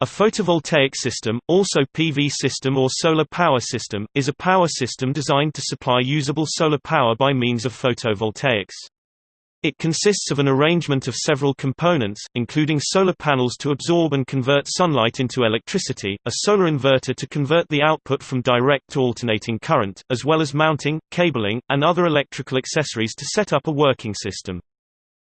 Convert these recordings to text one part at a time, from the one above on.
A photovoltaic system, also PV system or solar power system, is a power system designed to supply usable solar power by means of photovoltaics. It consists of an arrangement of several components, including solar panels to absorb and convert sunlight into electricity, a solar inverter to convert the output from direct to alternating current, as well as mounting, cabling, and other electrical accessories to set up a working system.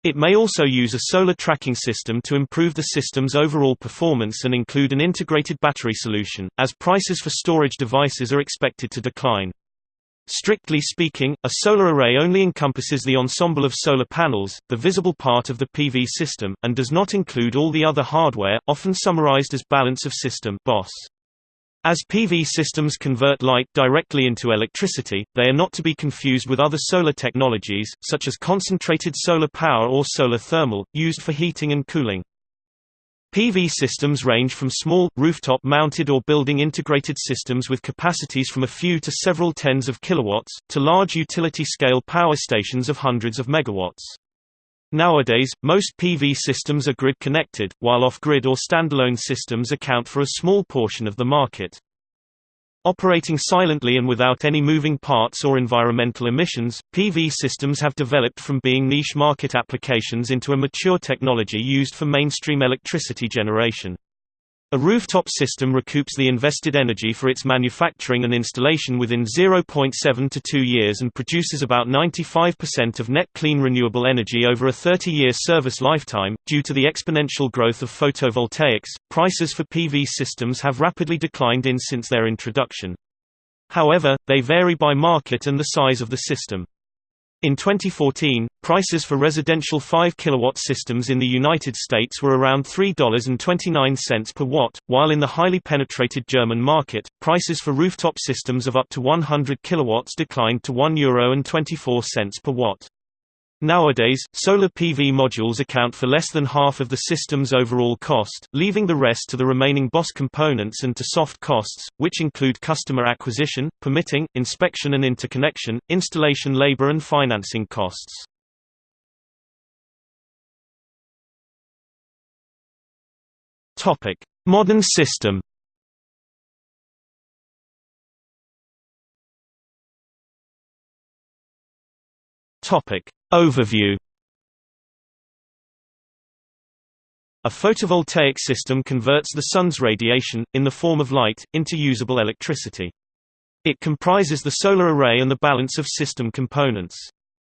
It may also use a solar tracking system to improve the system's overall performance and include an integrated battery solution, as prices for storage devices are expected to decline. Strictly speaking, a solar array only encompasses the ensemble of solar panels, the visible part of the PV system, and does not include all the other hardware, often summarized as balance of system BOS. As PV systems convert light directly into electricity, they are not to be confused with other solar technologies, such as concentrated solar power or solar thermal, used for heating and cooling. PV systems range from small, rooftop-mounted or building-integrated systems with capacities from a few to several tens of kilowatts, to large utility-scale power stations of hundreds of megawatts. Nowadays, most PV systems are grid-connected, while off-grid or standalone systems account for a small portion of the market. Operating silently and without any moving parts or environmental emissions, PV systems have developed from being niche market applications into a mature technology used for mainstream electricity generation. A rooftop system recoups the invested energy for its manufacturing and installation within 0.7 to 2 years and produces about 95% of net clean renewable energy over a 30-year service lifetime. Due to the exponential growth of photovoltaics, prices for PV systems have rapidly declined in since their introduction. However, they vary by market and the size of the system. In 2014, prices for residential 5 kW systems in the United States were around $3.29 per watt, while in the highly penetrated German market, prices for rooftop systems of up to 100 kW declined to €1.24 per watt. Nowadays, solar PV modules account for less than half of the system's overall cost, leaving the rest to the remaining BOS components and to soft costs, which include customer acquisition, permitting, inspection and interconnection, installation labor and financing costs. Modern system Topic Overview A photovoltaic system converts the sun's radiation, in the form of light, into usable electricity. It comprises the solar array and the balance of system components.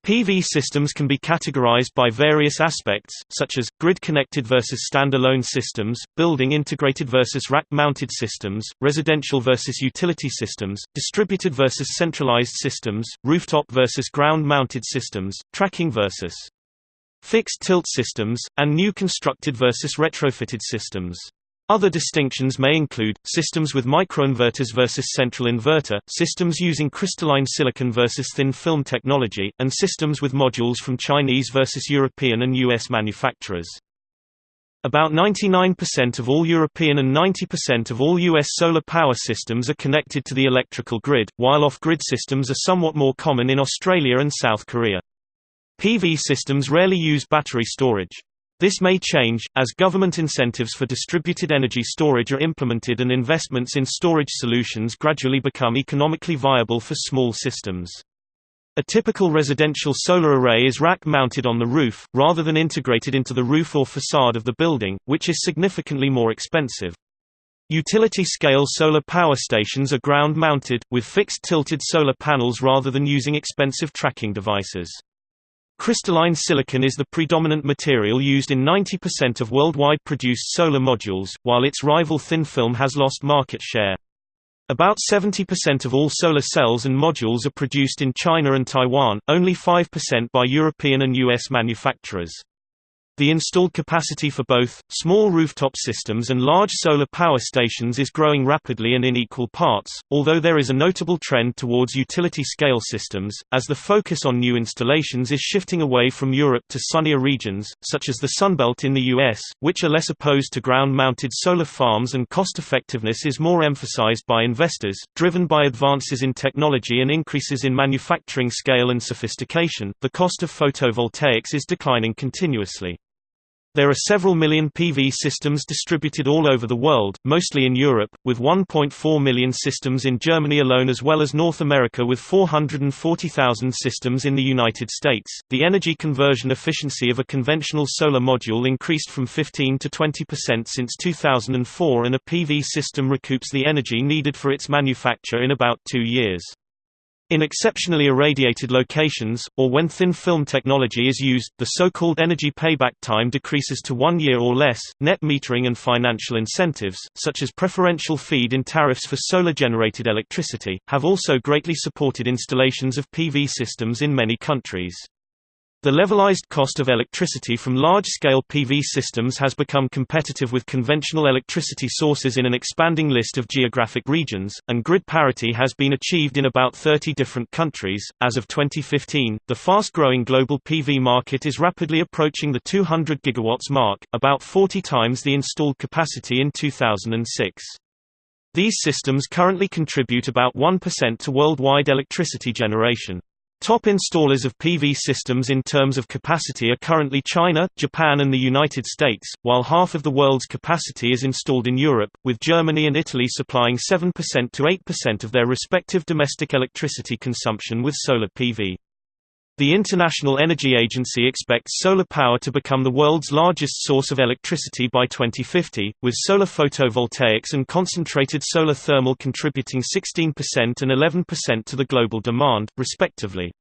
PV systems can be categorized by various aspects, such as, grid-connected versus standalone systems, building-integrated versus rack-mounted systems, residential versus utility systems, distributed versus centralized systems, rooftop versus ground-mounted systems, tracking versus fixed tilt systems, and new constructed versus retrofitted systems. Other distinctions may include, systems with microinverters versus central inverter, systems using crystalline silicon versus thin film technology, and systems with modules from Chinese versus European and US manufacturers. About 99% of all European and 90% of all US solar power systems are connected to the electrical grid, while off-grid systems are somewhat more common in Australia and South Korea. PV systems rarely use battery storage. This may change, as government incentives for distributed energy storage are implemented and investments in storage solutions gradually become economically viable for small systems. A typical residential solar array is rack-mounted on the roof, rather than integrated into the roof or facade of the building, which is significantly more expensive. Utility-scale solar power stations are ground-mounted, with fixed tilted solar panels rather than using expensive tracking devices. Crystalline silicon is the predominant material used in 90% of worldwide produced solar modules, while its rival thin film has lost market share. About 70% of all solar cells and modules are produced in China and Taiwan, only 5% by European and US manufacturers. The installed capacity for both, small rooftop systems and large solar power stations is growing rapidly and in equal parts, although there is a notable trend towards utility-scale systems, as the focus on new installations is shifting away from Europe to sunnier regions, such as the Sunbelt in the US, which are less opposed to ground-mounted solar farms and cost-effectiveness is more emphasized by investors. Driven by advances in technology and increases in manufacturing scale and sophistication, the cost of photovoltaics is declining continuously. There are several million PV systems distributed all over the world, mostly in Europe, with 1.4 million systems in Germany alone as well as North America with 440,000 systems in the United States. The energy conversion efficiency of a conventional solar module increased from 15 to 20% since 2004 and a PV system recoups the energy needed for its manufacture in about 2 years. In exceptionally irradiated locations, or when thin film technology is used, the so-called energy payback time decreases to one year or less. Net metering and financial incentives, such as preferential feed-in tariffs for solar-generated electricity, have also greatly supported installations of PV systems in many countries. The levelized cost of electricity from large-scale PV systems has become competitive with conventional electricity sources in an expanding list of geographic regions, and grid parity has been achieved in about 30 different countries. As of 2015, the fast-growing global PV market is rapidly approaching the 200 gigawatts mark, about 40 times the installed capacity in 2006. These systems currently contribute about 1% to worldwide electricity generation. Top installers of PV systems in terms of capacity are currently China, Japan and the United States, while half of the world's capacity is installed in Europe, with Germany and Italy supplying 7% to 8% of their respective domestic electricity consumption with solar PV. The International Energy Agency expects solar power to become the world's largest source of electricity by 2050, with solar photovoltaics and concentrated solar thermal contributing 16% and 11% to the global demand, respectively.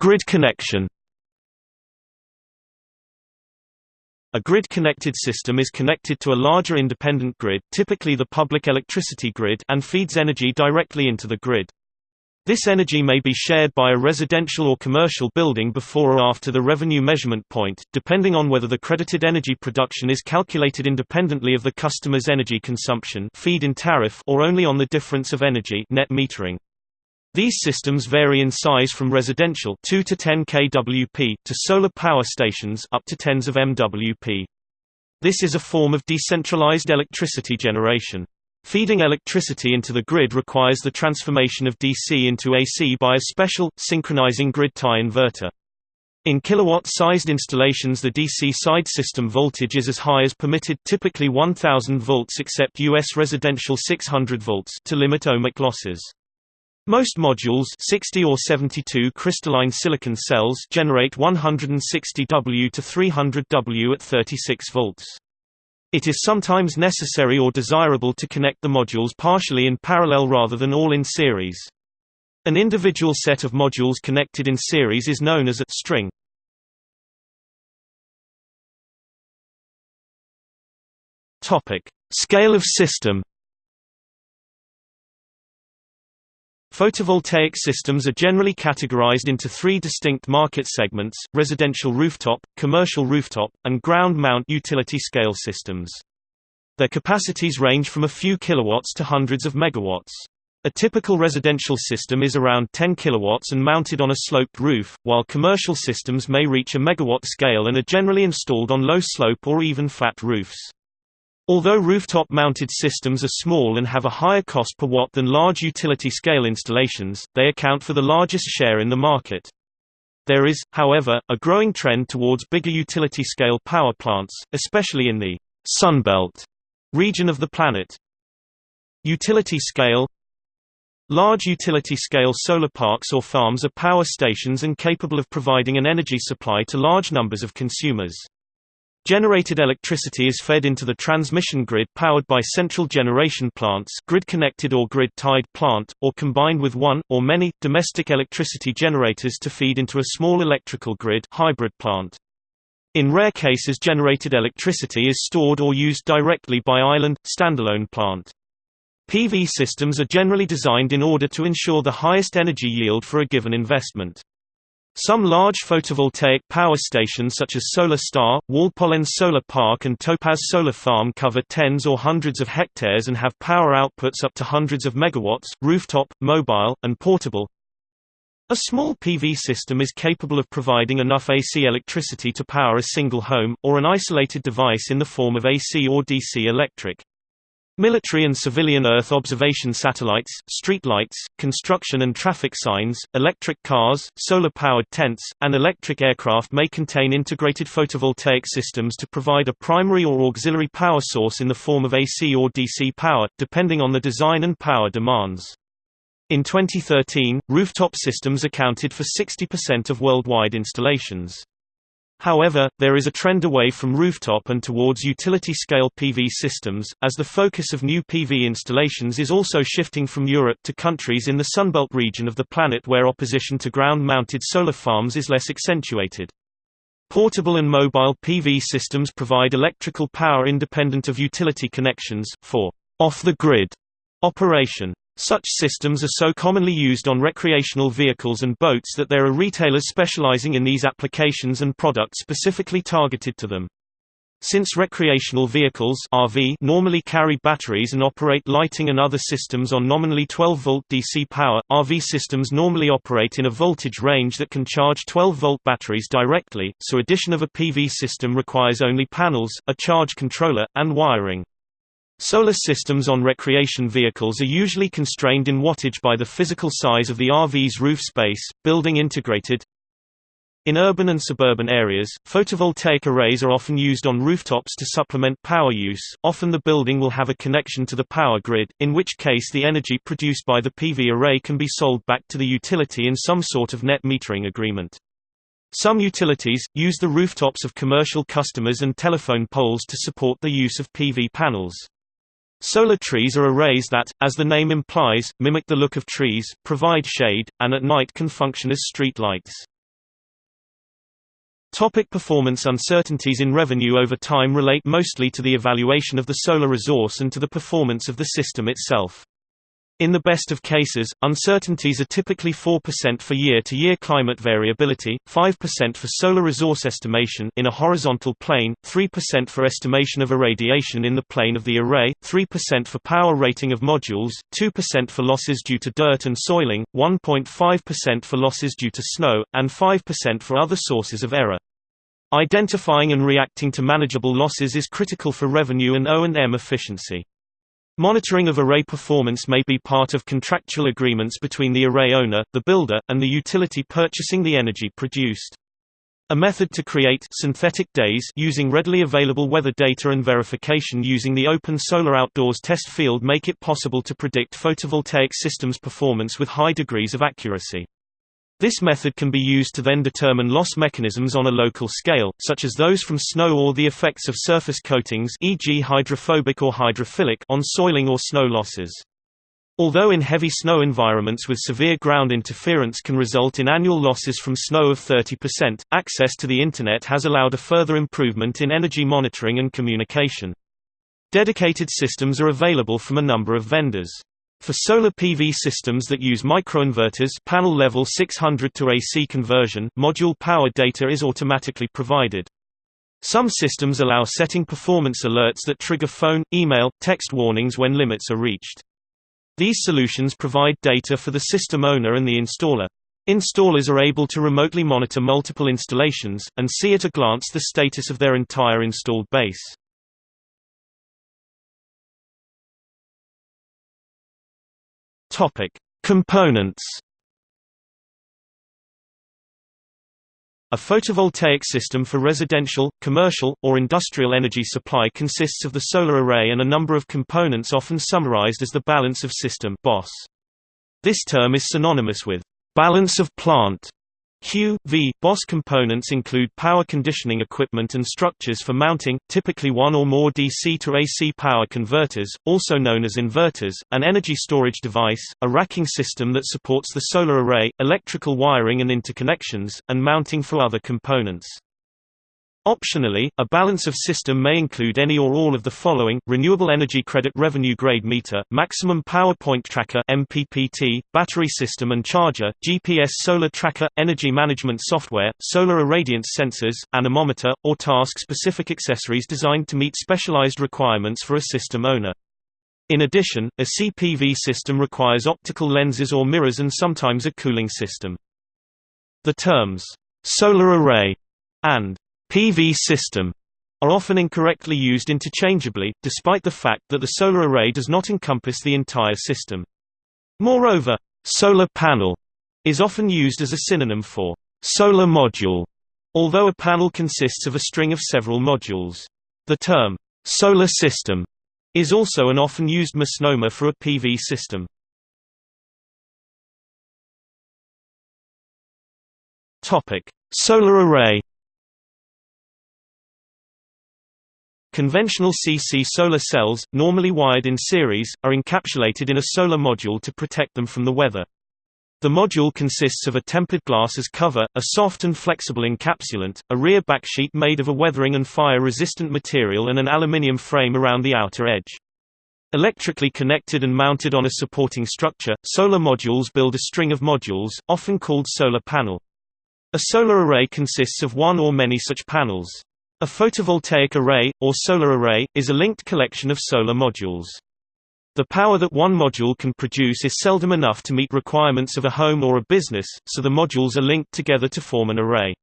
Grid connection A grid-connected system is connected to a larger independent grid typically the public electricity grid and feeds energy directly into the grid. This energy may be shared by a residential or commercial building before or after the revenue measurement point, depending on whether the credited energy production is calculated independently of the customer's energy consumption feed-in tariff or only on the difference of energy net metering. These systems vary in size from residential 2 to 10 kWp to solar power stations up to tens of MWp. This is a form of decentralized electricity generation. Feeding electricity into the grid requires the transformation of DC into AC by a special, synchronizing grid tie inverter. In kilowatt-sized installations the DC side system voltage is as high as permitted typically 1000 volts except US residential 600 volts to limit ohmic losses. Most modules 60 or 72 crystalline silicon cells generate 160 W to 300 W at 36 volts. It is sometimes necessary or desirable to connect the modules partially in parallel rather than all in series. An individual set of modules connected in series is known as a string. Topic: Scale of system Photovoltaic systems are generally categorized into three distinct market segments, residential rooftop, commercial rooftop, and ground-mount utility-scale systems. Their capacities range from a few kilowatts to hundreds of megawatts. A typical residential system is around 10 kilowatts and mounted on a sloped roof, while commercial systems may reach a megawatt scale and are generally installed on low slope or even flat roofs. Although rooftop-mounted systems are small and have a higher cost per watt than large utility-scale installations, they account for the largest share in the market. There is, however, a growing trend towards bigger utility-scale power plants, especially in the Sunbelt region of the planet. Utility-scale Large utility-scale solar parks or farms are power stations and capable of providing an energy supply to large numbers of consumers. Generated electricity is fed into the transmission grid powered by central generation plants grid-connected or grid-tied plant, or combined with one, or many, domestic electricity generators to feed into a small electrical grid hybrid plant. In rare cases generated electricity is stored or used directly by island, standalone plant. PV systems are generally designed in order to ensure the highest energy yield for a given investment. Some large photovoltaic power stations such as Solar Star, Waldpolenz Solar Park and Topaz Solar Farm cover tens or hundreds of hectares and have power outputs up to hundreds of megawatts, rooftop, mobile, and portable. A small PV system is capable of providing enough AC electricity to power a single home, or an isolated device in the form of AC or DC electric. Military and civilian Earth observation satellites, streetlights, construction and traffic signs, electric cars, solar-powered tents, and electric aircraft may contain integrated photovoltaic systems to provide a primary or auxiliary power source in the form of AC or DC power, depending on the design and power demands. In 2013, rooftop systems accounted for 60% of worldwide installations. However, there is a trend away from rooftop and towards utility-scale PV systems, as the focus of new PV installations is also shifting from Europe to countries in the Sunbelt region of the planet where opposition to ground-mounted solar farms is less accentuated. Portable and mobile PV systems provide electrical power independent of utility connections, for off-the-grid operation. Such systems are so commonly used on recreational vehicles and boats that there are retailers specializing in these applications and products specifically targeted to them. Since recreational vehicles RV normally carry batteries and operate lighting and other systems on nominally 12-volt DC power, RV systems normally operate in a voltage range that can charge 12-volt batteries directly, so addition of a PV system requires only panels, a charge controller, and wiring. Solar systems on recreation vehicles are usually constrained in wattage by the physical size of the RV's roof space, building integrated. In urban and suburban areas, photovoltaic arrays are often used on rooftops to supplement power use, often the building will have a connection to the power grid, in which case the energy produced by the PV array can be sold back to the utility in some sort of net metering agreement. Some utilities, use the rooftops of commercial customers and telephone poles to support the use of PV panels. Solar trees are arrays that, as the name implies, mimic the look of trees, provide shade, and at night can function as street lights. Topic performance Uncertainties in revenue over time relate mostly to the evaluation of the solar resource and to the performance of the system itself. In the best of cases, uncertainties are typically 4% for year-to-year -year climate variability, 5% for solar resource estimation in a horizontal plane, 3% for estimation of irradiation in the plane of the array, 3% for power rating of modules, 2% for losses due to dirt and soiling, 1.5% for losses due to snow, and 5% for other sources of error. Identifying and reacting to manageable losses is critical for revenue and O&M efficiency. Monitoring of array performance may be part of contractual agreements between the array owner, the builder, and the utility purchasing the energy produced. A method to create synthetic days using readily available weather data and verification using the Open Solar Outdoors test field make it possible to predict photovoltaic systems performance with high degrees of accuracy. This method can be used to then determine loss mechanisms on a local scale, such as those from snow or the effects of surface coatings e.g. hydrophobic or hydrophilic on soiling or snow losses. Although in heavy snow environments with severe ground interference can result in annual losses from snow of 30%, access to the Internet has allowed a further improvement in energy monitoring and communication. Dedicated systems are available from a number of vendors. For solar PV systems that use microinverters panel level 600 to AC conversion, module power data is automatically provided. Some systems allow setting performance alerts that trigger phone, email, text warnings when limits are reached. These solutions provide data for the system owner and the installer. Installers are able to remotely monitor multiple installations, and see at a glance the status of their entire installed base. Topic: Components. A photovoltaic system for residential, commercial, or industrial energy supply consists of the solar array and a number of components often summarized as the balance of system BOS. This term is synonymous with balance of plant Q, V, BOS components include power conditioning equipment and structures for mounting, typically one or more DC to AC power converters, also known as inverters, an energy storage device, a racking system that supports the solar array, electrical wiring and interconnections, and mounting for other components. Optionally, a balance of system may include any or all of the following, Renewable Energy Credit Revenue Grade Meter, Maximum Power Point Tracker MPPT, Battery System and Charger, GPS Solar Tracker, Energy Management Software, Solar Irradiance Sensors, Anemometer, or task-specific accessories designed to meet specialized requirements for a system owner. In addition, a CPV system requires optical lenses or mirrors and sometimes a cooling system. The terms, solar array and PV system are often incorrectly used interchangeably, despite the fact that the solar array does not encompass the entire system. Moreover, solar panel is often used as a synonym for solar module, although a panel consists of a string of several modules. The term solar system is also an often used misnomer for a PV system. Topic: Solar array. Conventional CC solar cells, normally wired in series, are encapsulated in a solar module to protect them from the weather. The module consists of a tempered glass as cover, a soft and flexible encapsulant, a rear backsheet made of a weathering and fire-resistant material and an aluminium frame around the outer edge. Electrically connected and mounted on a supporting structure, solar modules build a string of modules, often called solar panel. A solar array consists of one or many such panels. A photovoltaic array, or solar array, is a linked collection of solar modules. The power that one module can produce is seldom enough to meet requirements of a home or a business, so the modules are linked together to form an array.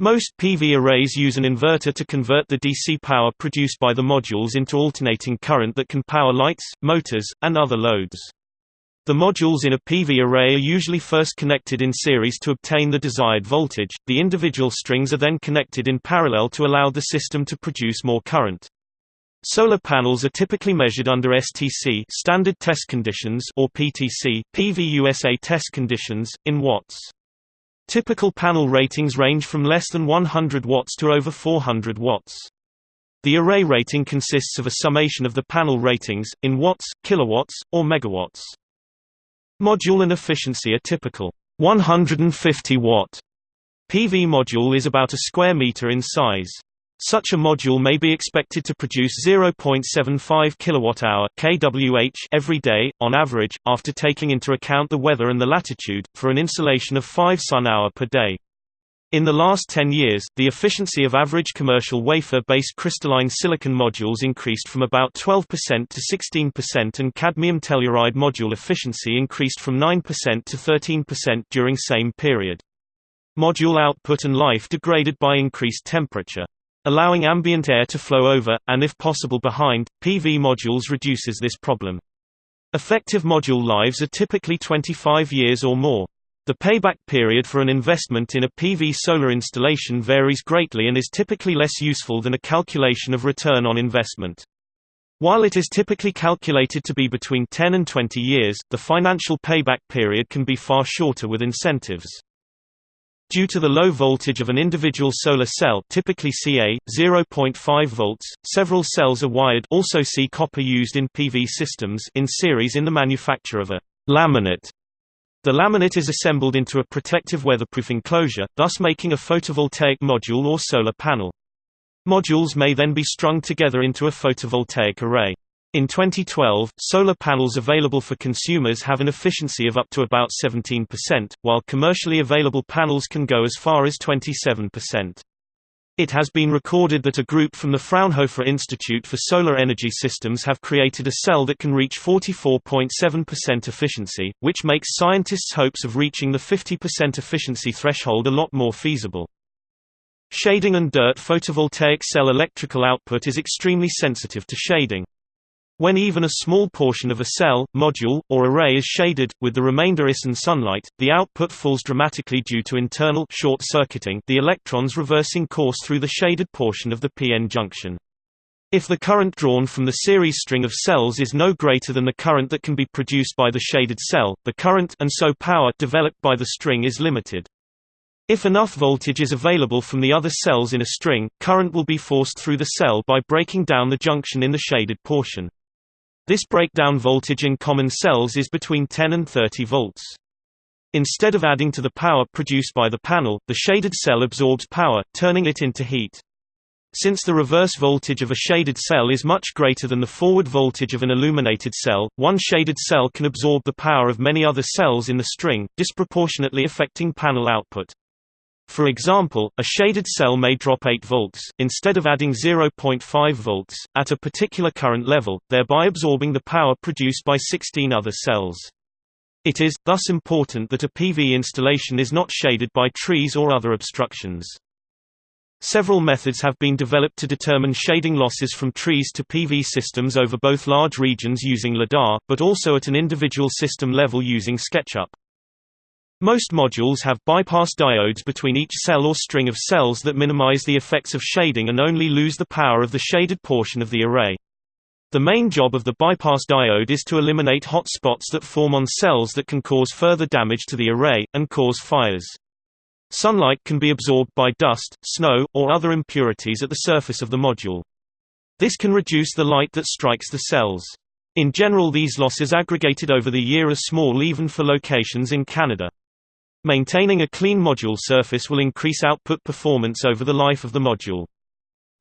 Most PV arrays use an inverter to convert the DC power produced by the modules into alternating current that can power lights, motors, and other loads. The modules in a PV array are usually first connected in series to obtain the desired voltage, the individual strings are then connected in parallel to allow the system to produce more current. Solar panels are typically measured under STC standard test conditions or PTC PVUSA test conditions, in watts. Typical panel ratings range from less than 100 watts to over 400 watts. The array rating consists of a summation of the panel ratings, in watts, kilowatts, or megawatts. Module and efficiency are typical 150 watt PV module is about a square meter in size. Such a module may be expected to produce 0.75 kWh kWh every day, on average, after taking into account the weather and the latitude, for an insolation of 5 sun-hour per day. In the last 10 years, the efficiency of average commercial wafer-based crystalline silicon modules increased from about 12% to 16% and cadmium telluride module efficiency increased from 9% to 13% during same period. Module output and life degraded by increased temperature allowing ambient air to flow over, and if possible behind, PV modules reduces this problem. Effective module lives are typically 25 years or more. The payback period for an investment in a PV solar installation varies greatly and is typically less useful than a calculation of return on investment. While it is typically calculated to be between 10 and 20 years, the financial payback period can be far shorter with incentives. Due to the low voltage of an individual solar cell typically Ca, 0.5 volts, several cells are wired also see copper used in PV systems in series in the manufacture of a laminate. The laminate is assembled into a protective weatherproof enclosure, thus making a photovoltaic module or solar panel. Modules may then be strung together into a photovoltaic array. In 2012, solar panels available for consumers have an efficiency of up to about 17%, while commercially available panels can go as far as 27%. It has been recorded that a group from the Fraunhofer Institute for Solar Energy Systems have created a cell that can reach 44.7% efficiency, which makes scientists' hopes of reaching the 50% efficiency threshold a lot more feasible. Shading and dirt photovoltaic cell electrical output is extremely sensitive to shading. When even a small portion of a cell, module, or array is shaded, with the remainder is in sunlight, the output falls dramatically due to internal short-circuiting the electrons reversing course through the shaded portion of the p-n junction. If the current drawn from the series string of cells is no greater than the current that can be produced by the shaded cell, the current and so power developed by the string is limited. If enough voltage is available from the other cells in a string, current will be forced through the cell by breaking down the junction in the shaded portion. This breakdown voltage in common cells is between 10 and 30 volts. Instead of adding to the power produced by the panel, the shaded cell absorbs power, turning it into heat. Since the reverse voltage of a shaded cell is much greater than the forward voltage of an illuminated cell, one shaded cell can absorb the power of many other cells in the string, disproportionately affecting panel output. For example, a shaded cell may drop 8 volts, instead of adding 0.5 volts, at a particular current level, thereby absorbing the power produced by 16 other cells. It is, thus important that a PV installation is not shaded by trees or other obstructions. Several methods have been developed to determine shading losses from trees to PV systems over both large regions using LIDAR, but also at an individual system level using SketchUp. Most modules have bypass diodes between each cell or string of cells that minimize the effects of shading and only lose the power of the shaded portion of the array. The main job of the bypass diode is to eliminate hot spots that form on cells that can cause further damage to the array, and cause fires. Sunlight can be absorbed by dust, snow, or other impurities at the surface of the module. This can reduce the light that strikes the cells. In general these losses aggregated over the year are small even for locations in Canada. Maintaining a clean module surface will increase output performance over the life of the module.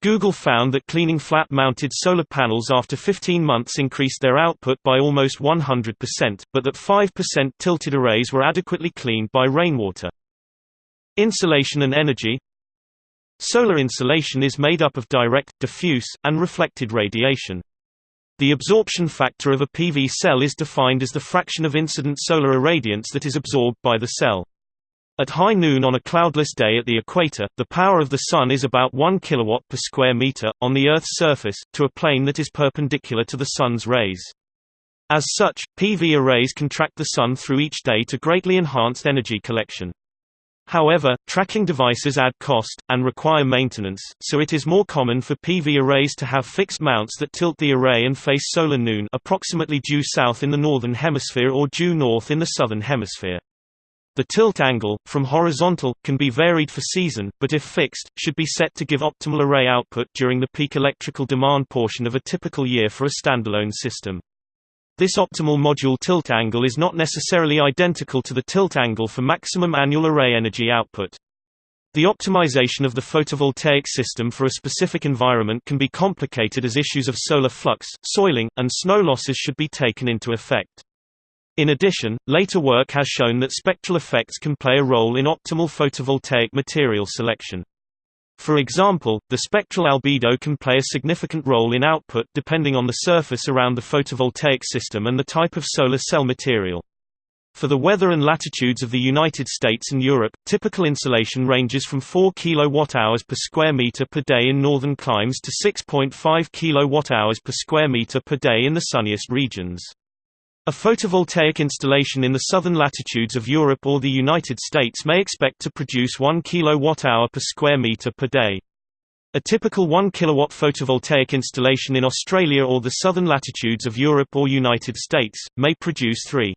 Google found that cleaning flat-mounted solar panels after 15 months increased their output by almost 100%, but that 5% tilted arrays were adequately cleaned by rainwater. Insolation and energy Solar insolation is made up of direct, diffuse, and reflected radiation. The absorption factor of a PV cell is defined as the fraction of incident solar irradiance that is absorbed by the cell. At high noon on a cloudless day at the equator, the power of the Sun is about 1 kW per square meter, on the Earth's surface, to a plane that is perpendicular to the Sun's rays. As such, PV arrays can track the Sun through each day to greatly enhanced energy collection. However, tracking devices add cost, and require maintenance, so it is more common for PV arrays to have fixed mounts that tilt the array and face solar noon approximately due south in the northern hemisphere or due north in the southern hemisphere. The tilt angle, from horizontal, can be varied for season, but if fixed, should be set to give optimal array output during the peak electrical demand portion of a typical year for a standalone system. This optimal module tilt angle is not necessarily identical to the tilt angle for maximum annual array energy output. The optimization of the photovoltaic system for a specific environment can be complicated as issues of solar flux, soiling, and snow losses should be taken into effect. In addition, later work has shown that spectral effects can play a role in optimal photovoltaic material selection. For example, the spectral albedo can play a significant role in output depending on the surface around the photovoltaic system and the type of solar cell material. For the weather and latitudes of the United States and Europe, typical insolation ranges from 4 kWh per square meter per day in northern climes to 6.5 kWh per square meter per day in the sunniest regions. A photovoltaic installation in the southern latitudes of Europe or the United States may expect to produce 1 kWh per square meter per day. A typical 1 kW photovoltaic installation in Australia or the southern latitudes of Europe or United States, may produce 3.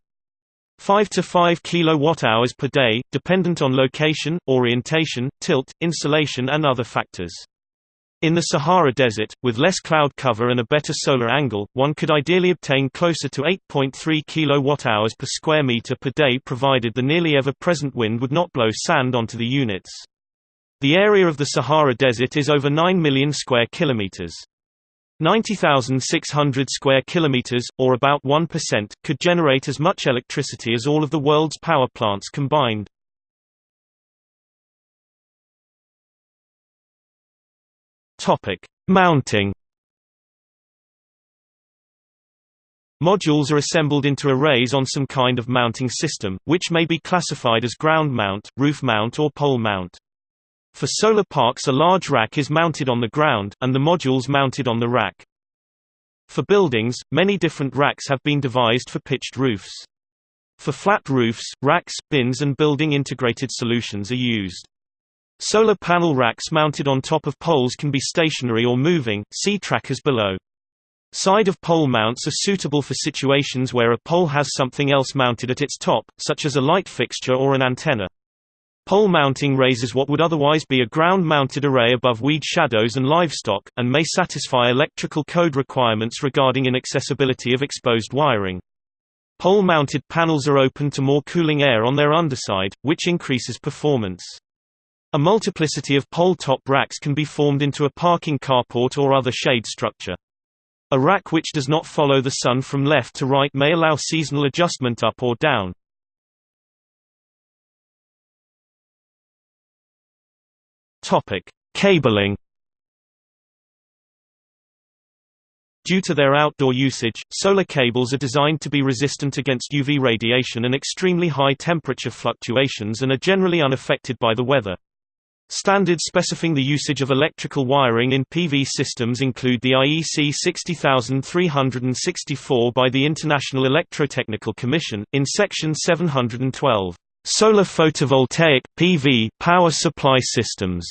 5 to 5 kWh per day, dependent on location, orientation, tilt, insolation and other factors. In the Sahara Desert, with less cloud cover and a better solar angle, one could ideally obtain closer to 8.3 kWh per square meter per day provided the nearly ever-present wind would not blow sand onto the units. The area of the Sahara Desert is over 9 million square kilometers. 90,600 square kilometers, or about 1%, could generate as much electricity as all of the world's power plants combined. Topic: Mounting. Modules are assembled into arrays on some kind of mounting system, which may be classified as ground mount, roof mount or pole mount. For solar parks a large rack is mounted on the ground, and the modules mounted on the rack. For buildings, many different racks have been devised for pitched roofs. For flat roofs, racks, bins and building integrated solutions are used. Solar panel racks mounted on top of poles can be stationary or moving, see trackers below. Side of pole mounts are suitable for situations where a pole has something else mounted at its top, such as a light fixture or an antenna. Pole mounting raises what would otherwise be a ground-mounted array above weed shadows and livestock, and may satisfy electrical code requirements regarding inaccessibility of exposed wiring. Pole-mounted panels are open to more cooling air on their underside, which increases performance. A multiplicity of pole-top racks can be formed into a parking carport or other shade structure. A rack which does not follow the sun from left to right may allow seasonal adjustment up or down. Cabling. Due to their outdoor usage, solar cables are designed to be resistant against UV radiation and extremely high temperature fluctuations and are generally unaffected by the weather. Standards specifying the usage of electrical wiring in PV systems include the IEC 60364 by the International Electrotechnical Commission, in Section 712, "'Solar Photovoltaic PV Power Supply Systems'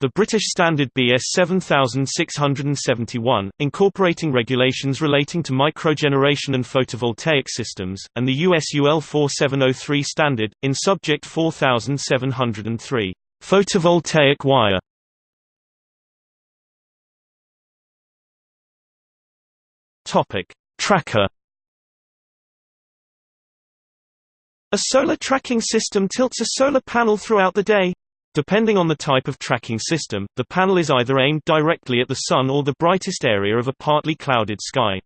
The British Standard BS 7671, incorporating regulations relating to microgeneration and photovoltaic systems, and the US UL 4703 standard, in Subject 4703. Photovoltaic wire Topic: Tracker A solar tracking system tilts a solar panel throughout the day. Depending on the type of tracking system, the panel is either aimed directly at the sun or the brightest area of a partly clouded sky.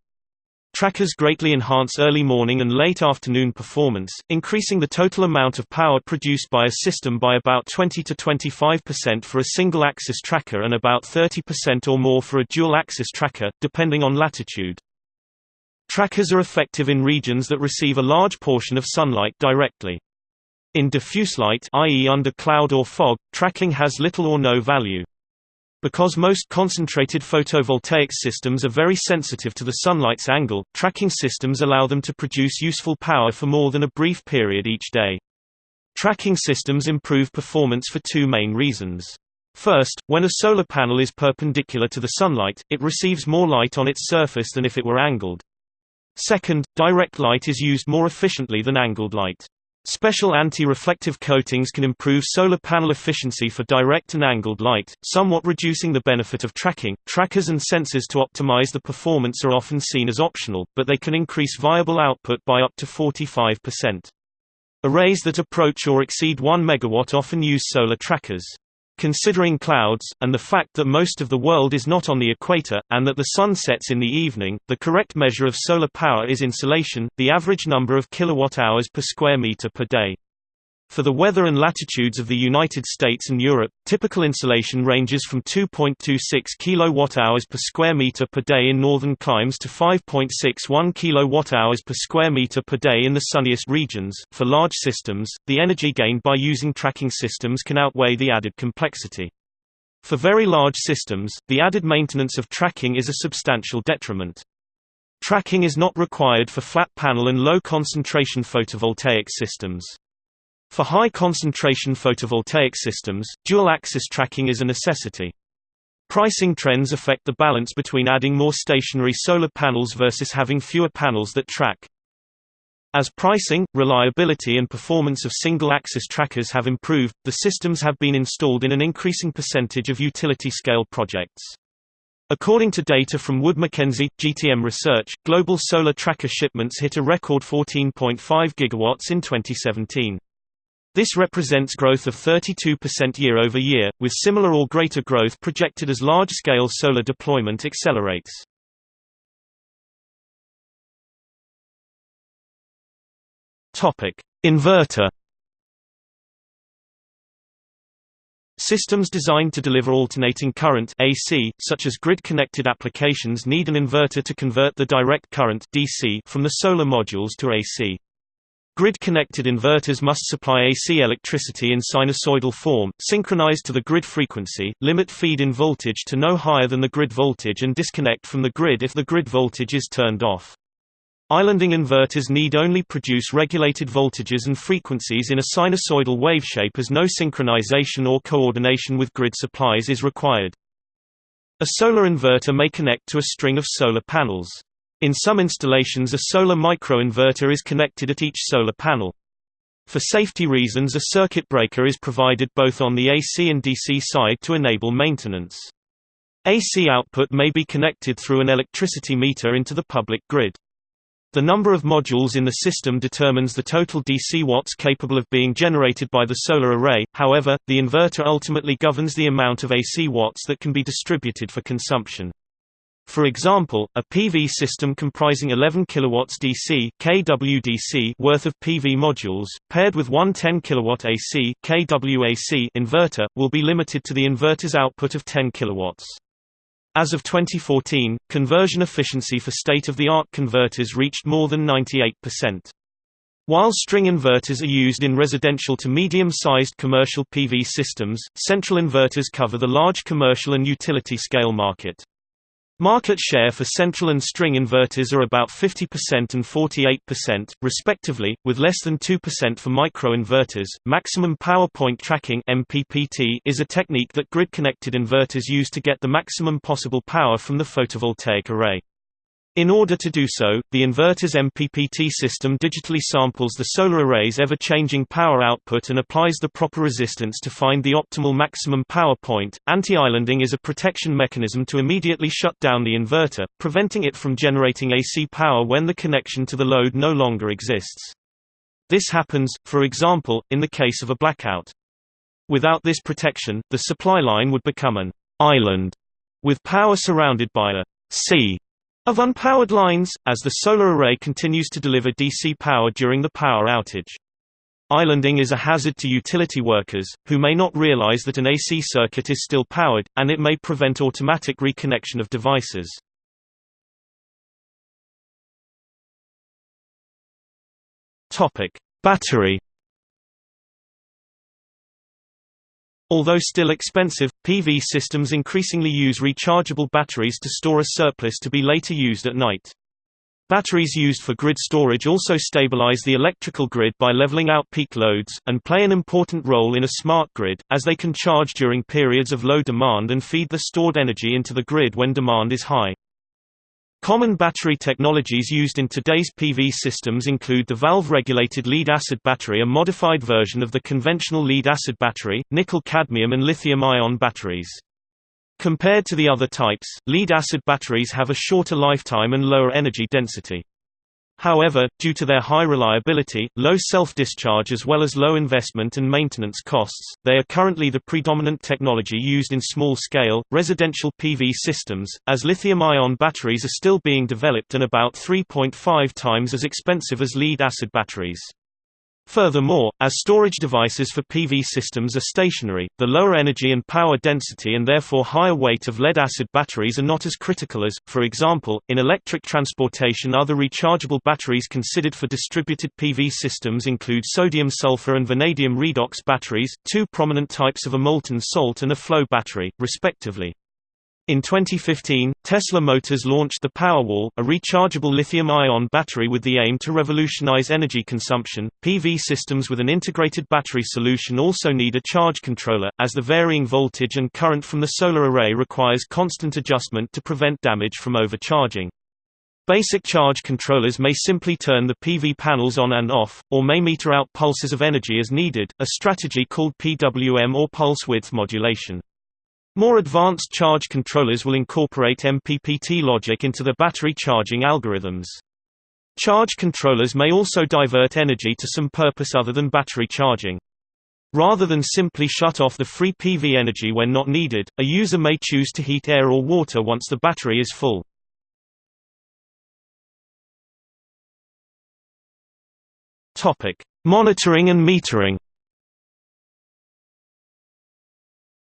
Trackers greatly enhance early morning and late afternoon performance, increasing the total amount of power produced by a system by about 20 to 25% for a single-axis tracker and about 30% or more for a dual-axis tracker, depending on latitude. Trackers are effective in regions that receive a large portion of sunlight directly. In diffuse light i.e. under cloud or fog, tracking has little or no value. Because most concentrated photovoltaic systems are very sensitive to the sunlight's angle, tracking systems allow them to produce useful power for more than a brief period each day. Tracking systems improve performance for two main reasons. First, when a solar panel is perpendicular to the sunlight, it receives more light on its surface than if it were angled. Second, direct light is used more efficiently than angled light. Special anti-reflective coatings can improve solar panel efficiency for direct and angled light, somewhat reducing the benefit of tracking. Trackers and sensors to optimize the performance are often seen as optional, but they can increase viable output by up to 45%. Arrays that approach or exceed 1 MW often use solar trackers. Considering clouds, and the fact that most of the world is not on the equator, and that the sun sets in the evening, the correct measure of solar power is insolation, the average number of kilowatt-hours per square meter per day. For the weather and latitudes of the United States and Europe, typical insolation ranges from 2.26 kWh per square meter per day in northern climes to 5.61 kWh per square meter per day in the sunniest regions. For large systems, the energy gained by using tracking systems can outweigh the added complexity. For very large systems, the added maintenance of tracking is a substantial detriment. Tracking is not required for flat panel and low concentration photovoltaic systems. For high-concentration photovoltaic systems, dual-axis tracking is a necessity. Pricing trends affect the balance between adding more stationary solar panels versus having fewer panels that track. As pricing, reliability and performance of single-axis trackers have improved, the systems have been installed in an increasing percentage of utility-scale projects. According to data from Wood Mackenzie, GTM Research, global solar tracker shipments hit a record 14.5 gigawatts in 2017. This represents growth of 32% year-over-year, with similar or greater growth projected as large-scale solar deployment accelerates. Inverter Systems designed to deliver alternating current AC, such as grid-connected applications need an inverter to convert the direct current DC from the solar modules to AC. Grid-connected inverters must supply AC electricity in sinusoidal form, synchronized to the grid frequency, limit feed-in voltage to no higher than the grid voltage and disconnect from the grid if the grid voltage is turned off. Islanding inverters need only produce regulated voltages and frequencies in a sinusoidal wave shape, as no synchronization or coordination with grid supplies is required. A solar inverter may connect to a string of solar panels. In some installations a solar microinverter is connected at each solar panel. For safety reasons a circuit breaker is provided both on the AC and DC side to enable maintenance. AC output may be connected through an electricity meter into the public grid. The number of modules in the system determines the total DC watts capable of being generated by the solar array, however, the inverter ultimately governs the amount of AC watts that can be distributed for consumption. For example, a PV system comprising 11 kW DC (kWDC) worth of PV modules, paired with one 10 kW AC (kWAC) inverter, will be limited to the inverter's output of 10 kW. As of 2014, conversion efficiency for state-of-the-art converters reached more than 98%. While string inverters are used in residential to medium-sized commercial PV systems, central inverters cover the large commercial and utility scale market. Market share for central and string inverters are about 50% and 48%, respectively, with less than 2% for microinverters. Maximum power point tracking (MPPT) is a technique that grid-connected inverters use to get the maximum possible power from the photovoltaic array. In order to do so, the inverter's MPPT system digitally samples the solar array's ever-changing power output and applies the proper resistance to find the optimal maximum power point. Anti-islanding is a protection mechanism to immediately shut down the inverter, preventing it from generating AC power when the connection to the load no longer exists. This happens, for example, in the case of a blackout. Without this protection, the supply line would become an island with power surrounded by a sea of unpowered lines, as the solar array continues to deliver DC power during the power outage. Islanding is a hazard to utility workers, who may not realize that an AC circuit is still powered, and it may prevent automatic reconnection of devices. Battery Although still expensive, PV systems increasingly use rechargeable batteries to store a surplus to be later used at night. Batteries used for grid storage also stabilize the electrical grid by leveling out peak loads, and play an important role in a smart grid, as they can charge during periods of low demand and feed the stored energy into the grid when demand is high. Common battery technologies used in today's PV systems include the valve-regulated lead-acid battery a modified version of the conventional lead-acid battery, nickel-cadmium and lithium-ion batteries. Compared to the other types, lead-acid batteries have a shorter lifetime and lower energy density. However, due to their high reliability, low self-discharge as well as low investment and maintenance costs, they are currently the predominant technology used in small-scale, residential PV systems, as lithium-ion batteries are still being developed and about 3.5 times as expensive as lead-acid batteries. Furthermore, as storage devices for PV systems are stationary, the lower energy and power density and therefore higher weight of lead-acid batteries are not as critical as, for example, in electric transportation other rechargeable batteries considered for distributed PV systems include sodium-sulfur and vanadium redox batteries, two prominent types of a molten salt and a flow battery, respectively. In 2015, Tesla Motors launched the Powerwall, a rechargeable lithium-ion battery with the aim to revolutionize energy consumption. PV systems with an integrated battery solution also need a charge controller, as the varying voltage and current from the solar array requires constant adjustment to prevent damage from overcharging. Basic charge controllers may simply turn the PV panels on and off, or may meter out pulses of energy as needed, a strategy called PWM or pulse width modulation. More advanced charge controllers will incorporate MPPT logic into the battery charging algorithms. Charge controllers may also divert energy to some purpose other than battery charging. Rather than simply shut off the free PV energy when not needed, a user may choose to heat air or water once the battery is full. Monitoring and metering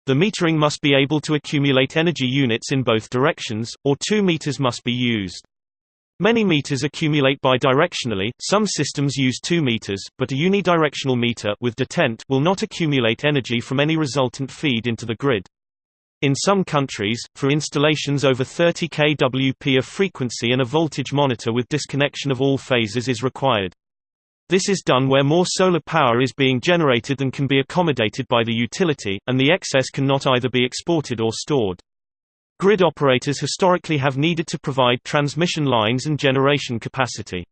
The metering must be able to accumulate energy units in both directions, or two meters must be used. Many meters accumulate bidirectionally, some systems use two meters, but a unidirectional meter with detent will not accumulate energy from any resultant feed into the grid. In some countries, for installations over 30 kWp a frequency and a voltage monitor with disconnection of all phases is required. This is done where more solar power is being generated than can be accommodated by the utility, and the excess cannot either be exported or stored. Grid operators historically have needed to provide transmission lines and generation capacity.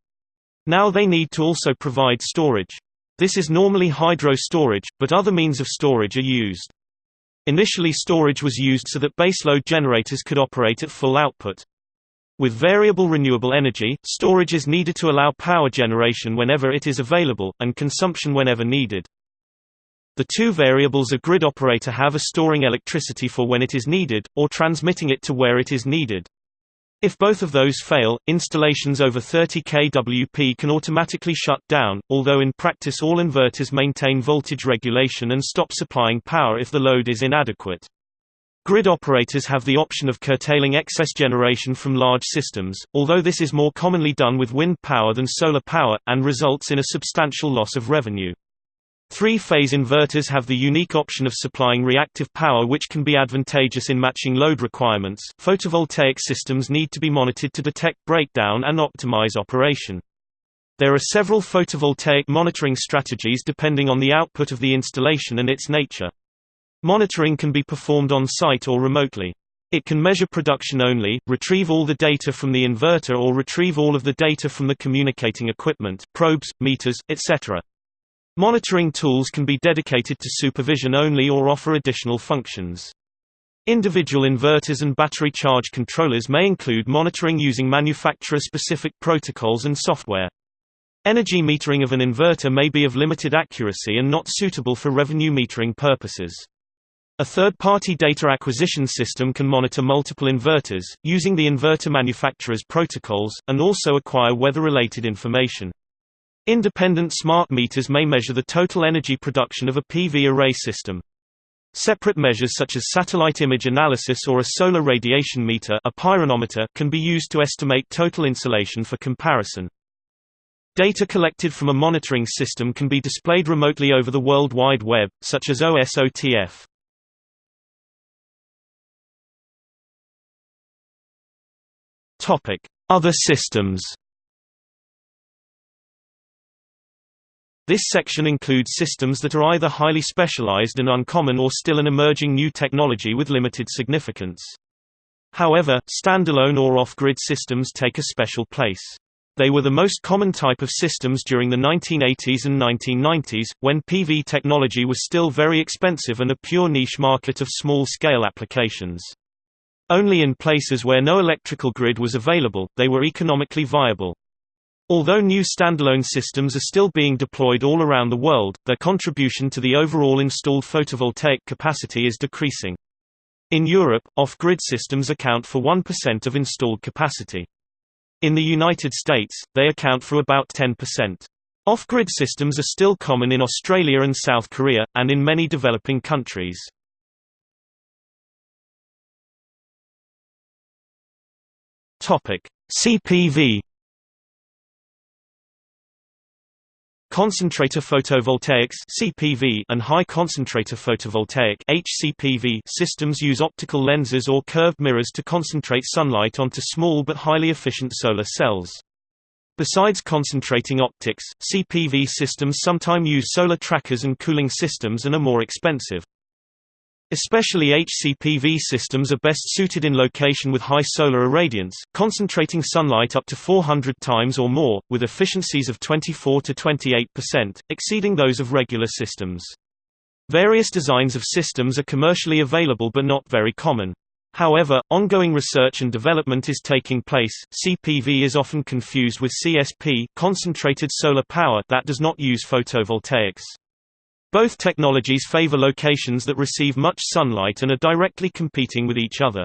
Now they need to also provide storage. This is normally hydro storage, but other means of storage are used. Initially storage was used so that baseload generators could operate at full output. With variable renewable energy, storage is needed to allow power generation whenever it is available, and consumption whenever needed. The two variables a grid operator have are storing electricity for when it is needed, or transmitting it to where it is needed. If both of those fail, installations over 30 kWp can automatically shut down, although in practice all inverters maintain voltage regulation and stop supplying power if the load is inadequate. Grid operators have the option of curtailing excess generation from large systems, although this is more commonly done with wind power than solar power, and results in a substantial loss of revenue. Three-phase inverters have the unique option of supplying reactive power which can be advantageous in matching load requirements. Photovoltaic systems need to be monitored to detect breakdown and optimize operation. There are several photovoltaic monitoring strategies depending on the output of the installation and its nature. Monitoring can be performed on-site or remotely. It can measure production only, retrieve all the data from the inverter or retrieve all of the data from the communicating equipment probes, meters, etc. Monitoring tools can be dedicated to supervision only or offer additional functions. Individual inverters and battery charge controllers may include monitoring using manufacturer-specific protocols and software. Energy metering of an inverter may be of limited accuracy and not suitable for revenue metering purposes. A third-party data acquisition system can monitor multiple inverters, using the inverter manufacturer's protocols, and also acquire weather-related information. Independent smart meters may measure the total energy production of a PV array system. Separate measures such as satellite image analysis or a solar radiation meter a pyranometer can be used to estimate total insolation for comparison. Data collected from a monitoring system can be displayed remotely over the World Wide Web, such as OSOTF. Topic: Other systems. This section includes systems that are either highly specialized and uncommon or still an emerging new technology with limited significance. However, standalone or off-grid systems take a special place. They were the most common type of systems during the 1980s and 1990s, when PV technology was still very expensive and a pure niche market of small-scale applications. Only in places where no electrical grid was available, they were economically viable. Although new standalone systems are still being deployed all around the world, their contribution to the overall installed photovoltaic capacity is decreasing. In Europe, off-grid systems account for 1% of installed capacity. In the United States, they account for about 10%. Off-grid systems are still common in Australia and South Korea, and in many developing countries. Topic: CPV Concentrator photovoltaics (CPV) and high concentrator photovoltaic (HCPV) systems use optical lenses or curved mirrors to concentrate sunlight onto small but highly efficient solar cells. Besides concentrating optics, CPV systems sometimes use solar trackers and cooling systems and are more expensive. Especially HCPV systems are best suited in location with high solar irradiance, concentrating sunlight up to 400 times or more, with efficiencies of 24 to 28%, exceeding those of regular systems. Various designs of systems are commercially available but not very common. However, ongoing research and development is taking place. CPV is often confused with CSP, concentrated solar power that does not use photovoltaics. Both technologies favor locations that receive much sunlight and are directly competing with each other.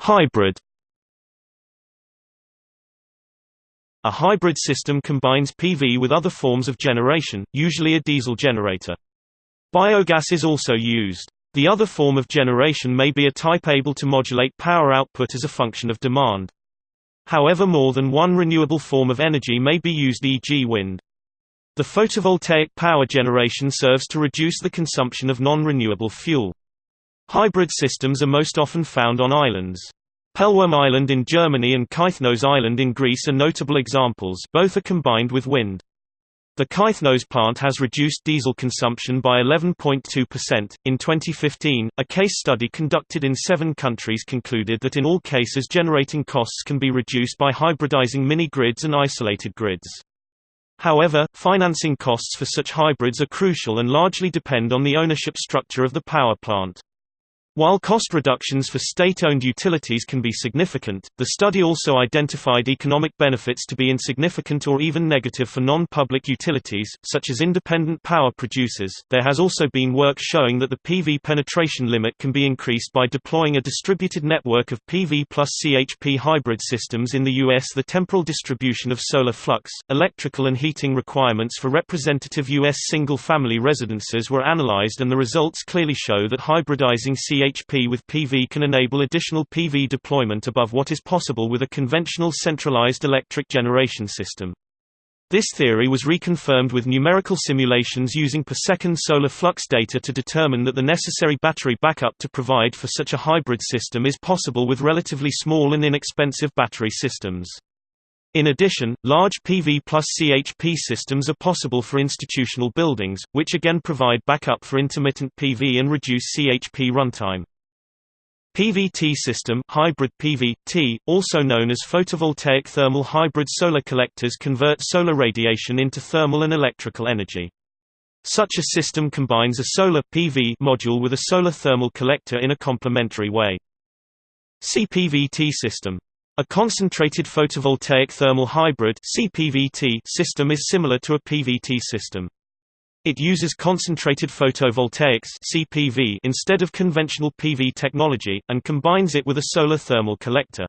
Hybrid A hybrid system combines PV with other forms of generation, usually a diesel generator. Biogas is also used. The other form of generation may be a type able to modulate power output as a function of demand. However more than one renewable form of energy may be used e.g. wind. The photovoltaic power generation serves to reduce the consumption of non-renewable fuel. Hybrid systems are most often found on islands. Pellworm Island in Germany and Kythnos Island in Greece are notable examples both are combined with wind. The Kythnos plant has reduced diesel consumption by 11.2%. In 2015, a case study conducted in seven countries concluded that in all cases generating costs can be reduced by hybridizing mini-grids and isolated grids. However, financing costs for such hybrids are crucial and largely depend on the ownership structure of the power plant. While cost reductions for state-owned utilities can be significant, the study also identified economic benefits to be insignificant or even negative for non-public utilities, such as independent power producers. There has also been work showing that the PV penetration limit can be increased by deploying a distributed network of PV plus CHP hybrid systems in the US. The temporal distribution of solar flux, electrical and heating requirements for representative US single-family residences were analyzed and the results clearly show that hybridizing CHP CHP with PV can enable additional PV deployment above what is possible with a conventional centralized electric generation system. This theory was reconfirmed with numerical simulations using per second solar flux data to determine that the necessary battery backup to provide for such a hybrid system is possible with relatively small and inexpensive battery systems. In addition, large PV plus CHP systems are possible for institutional buildings, which again provide backup for intermittent PV and reduce CHP runtime. PVT system hybrid PVT, also known as photovoltaic thermal hybrid solar collectors convert solar radiation into thermal and electrical energy. Such a system combines a solar PV module with a solar thermal collector in a complementary way. CPVT system a concentrated photovoltaic thermal hybrid (CPVT) system is similar to a PVT system. It uses concentrated photovoltaics (CPV) instead of conventional PV technology and combines it with a solar thermal collector.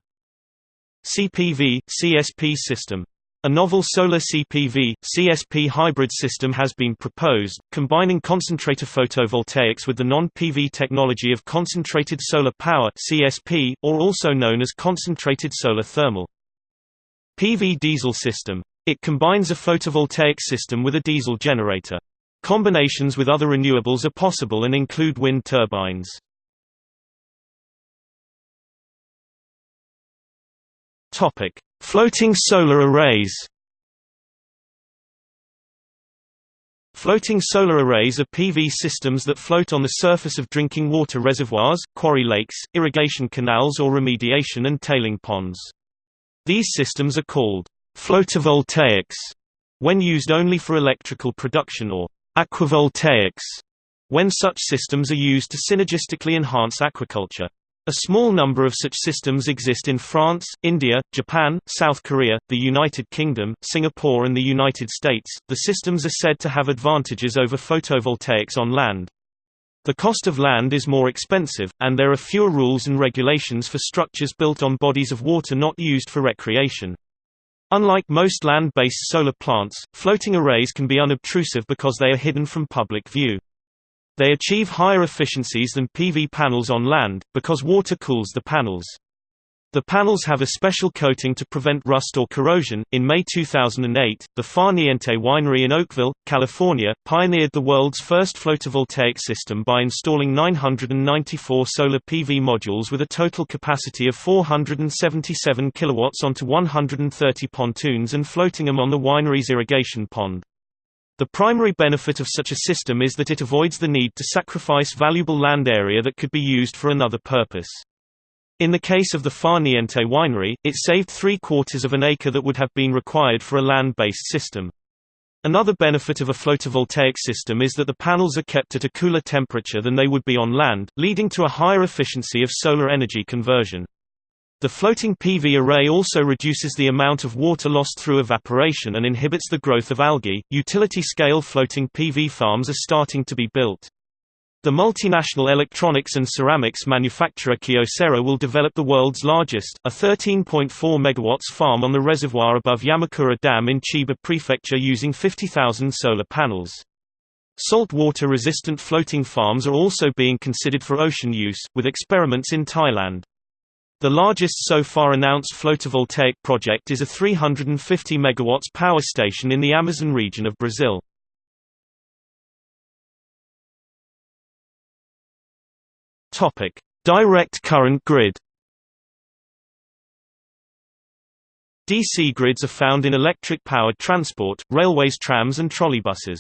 CPV CSP system a novel solar CPV, CSP hybrid system has been proposed, combining concentrator photovoltaics with the non-PV technology of concentrated solar power CSP, or also known as concentrated solar thermal. PV diesel system. It combines a photovoltaic system with a diesel generator. Combinations with other renewables are possible and include wind turbines. Topic: Floating solar arrays Floating solar arrays are PV systems that float on the surface of drinking water reservoirs, quarry lakes, irrigation canals or remediation and tailing ponds. These systems are called floatovoltaics when used only for electrical production or aquavoltaics when such systems are used to synergistically enhance aquaculture. A small number of such systems exist in France, India, Japan, South Korea, the United Kingdom, Singapore, and the United States. The systems are said to have advantages over photovoltaics on land. The cost of land is more expensive, and there are fewer rules and regulations for structures built on bodies of water not used for recreation. Unlike most land-based solar plants, floating arrays can be unobtrusive because they are hidden from public view. They achieve higher efficiencies than PV panels on land, because water cools the panels. The panels have a special coating to prevent rust or corrosion. In May 2008, the Far Niente Winery in Oakville, California, pioneered the world's first floatovoltaic system by installing 994 solar PV modules with a total capacity of 477 kilowatts onto 130 pontoons and floating them on the winery's irrigation pond. The primary benefit of such a system is that it avoids the need to sacrifice valuable land area that could be used for another purpose. In the case of the Far Niente winery, it saved three-quarters of an acre that would have been required for a land-based system. Another benefit of a floatovoltaic system is that the panels are kept at a cooler temperature than they would be on land, leading to a higher efficiency of solar energy conversion. The floating PV array also reduces the amount of water lost through evaporation and inhibits the growth of algae. Utility scale floating PV farms are starting to be built. The multinational electronics and ceramics manufacturer Kyocera will develop the world's largest, a 13.4 MW farm on the reservoir above Yamakura Dam in Chiba Prefecture using 50,000 solar panels. Saltwater resistant floating farms are also being considered for ocean use, with experiments in Thailand. The largest so far announced photovoltaic project is a 350 MW power station in the Amazon region of Brazil. Direct current grid. DC grids are found in electric-powered transport, railways trams and trolleybuses.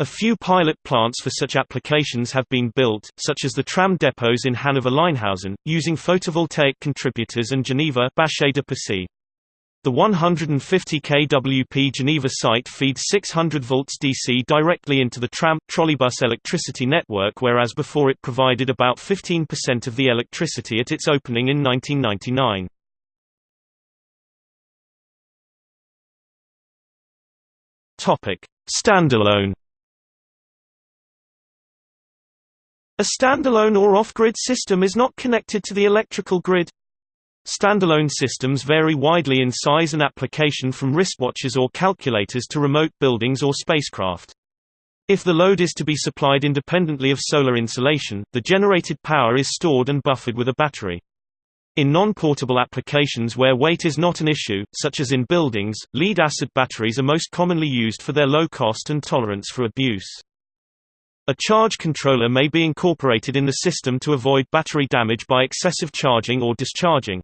A few pilot plants for such applications have been built, such as the tram depots in Hanover-Leinhausen, using photovoltaic contributors and Geneva. The 150 kWp Geneva site feeds 600 volts DC directly into the tram trolleybus electricity network whereas before it provided about 15% of the electricity at its opening in 1999. Topic: Standalone A standalone or off-grid system is not connected to the electrical grid. Standalone systems vary widely in size and application from wristwatches or calculators to remote buildings or spacecraft. If the load is to be supplied independently of solar insolation, the generated power is stored and buffered with a battery. In non-portable applications where weight is not an issue, such as in buildings, lead-acid batteries are most commonly used for their low cost and tolerance for abuse. A charge controller may be incorporated in the system to avoid battery damage by excessive charging or discharging.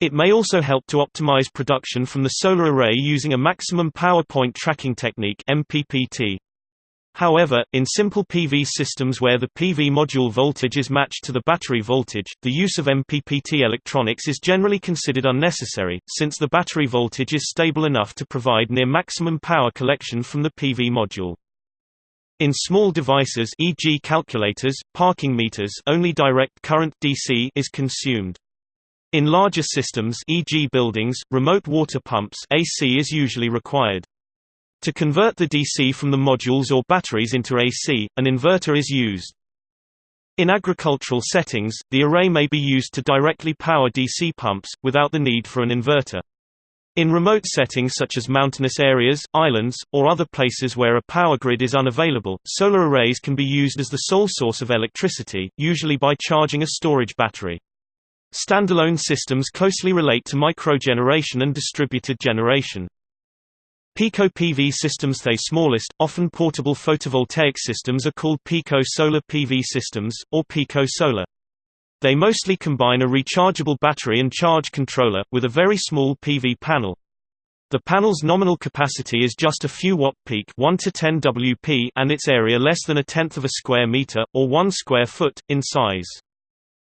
It may also help to optimize production from the solar array using a maximum power point tracking technique MPPT. However, in simple PV systems where the PV module voltage is matched to the battery voltage, the use of MPPT electronics is generally considered unnecessary, since the battery voltage is stable enough to provide near maximum power collection from the PV module. In small devices e.g. calculators, parking meters only direct current DC is consumed. In larger systems e.g. buildings, remote water pumps AC is usually required. To convert the DC from the modules or batteries into AC, an inverter is used. In agricultural settings, the array may be used to directly power DC pumps, without the need for an inverter. In remote settings such as mountainous areas, islands, or other places where a power grid is unavailable, solar arrays can be used as the sole source of electricity, usually by charging a storage battery. Standalone systems closely relate to microgeneration and distributed generation. Pico PV systems The smallest, often portable photovoltaic systems are called Pico Solar PV systems, or Pico Solar. They mostly combine a rechargeable battery and charge controller, with a very small PV panel. The panel's nominal capacity is just a few watt peak 1 to 10 Wp and its area less than a tenth of a square meter, or 1 square foot, in size.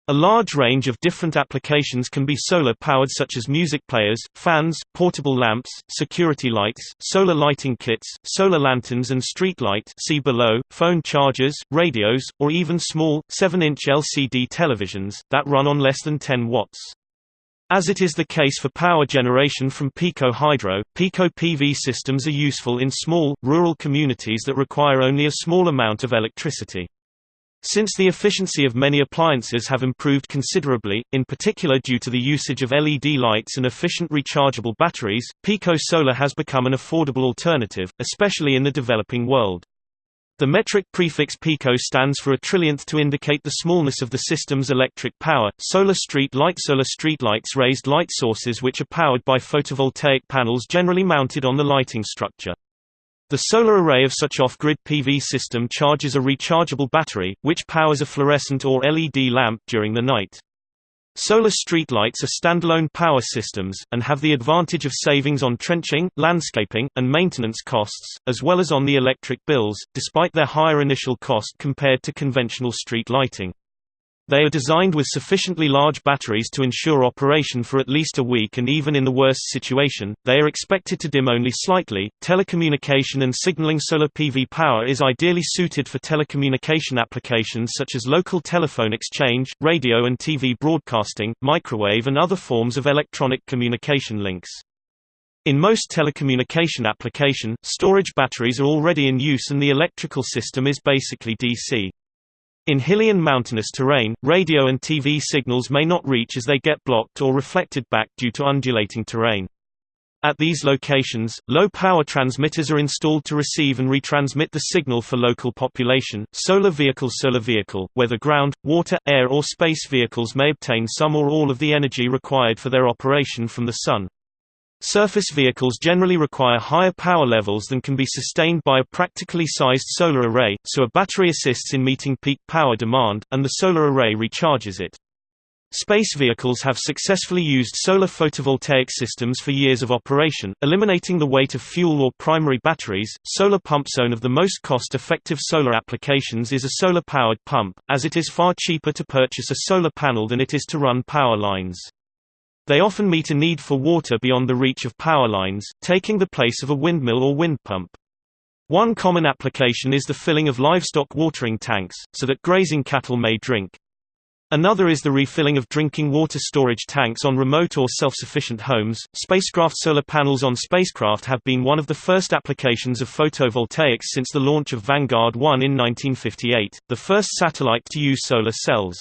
A large range of different applications can be solar-powered such as music players, fans, portable lamps, security lights, solar lighting kits, solar lanterns and street light see below, phone chargers, radios, or even small, 7-inch LCD televisions, that run on less than 10 watts. As it is the case for power generation from Pico Hydro, Pico PV systems are useful in small, rural communities that require only a small amount of electricity. Since the efficiency of many appliances have improved considerably, in particular due to the usage of LED lights and efficient rechargeable batteries, Pico Solar has become an affordable alternative, especially in the developing world. The metric prefix pico stands for a trillionth to indicate the smallness of the system's electric power. Solar street light Solar street lights raised light sources which are powered by photovoltaic panels generally mounted on the lighting structure. The solar array of such off-grid PV system charges a rechargeable battery, which powers a fluorescent or LED lamp during the night. Solar streetlights are standalone power systems, and have the advantage of savings on trenching, landscaping, and maintenance costs, as well as on the electric bills, despite their higher initial cost compared to conventional street lighting. They are designed with sufficiently large batteries to ensure operation for at least a week and even in the worst situation, they are expected to dim only slightly. Telecommunication and signaling solar PV power is ideally suited for telecommunication applications such as local telephone exchange, radio and TV broadcasting, microwave and other forms of electronic communication links. In most telecommunication application, storage batteries are already in use and the electrical system is basically DC. In hilly and mountainous terrain, radio and TV signals may not reach as they get blocked or reflected back due to undulating terrain. At these locations, low-power transmitters are installed to receive and retransmit the signal for local population. Solar vehicle Solar vehicle, whether ground, water, air or space vehicles may obtain some or all of the energy required for their operation from the sun. Surface vehicles generally require higher power levels than can be sustained by a practically sized solar array, so a battery assists in meeting peak power demand, and the solar array recharges it. Space vehicles have successfully used solar photovoltaic systems for years of operation, eliminating the weight of fuel or primary batteries. Solar pump zone of the most cost-effective solar applications is a solar-powered pump, as it is far cheaper to purchase a solar panel than it is to run power lines. They often meet a need for water beyond the reach of power lines, taking the place of a windmill or wind pump. One common application is the filling of livestock watering tanks, so that grazing cattle may drink. Another is the refilling of drinking water storage tanks on remote or self-sufficient homes. Spacecraft solar panels on spacecraft have been one of the first applications of photovoltaics since the launch of Vanguard 1 in 1958, the first satellite to use solar cells.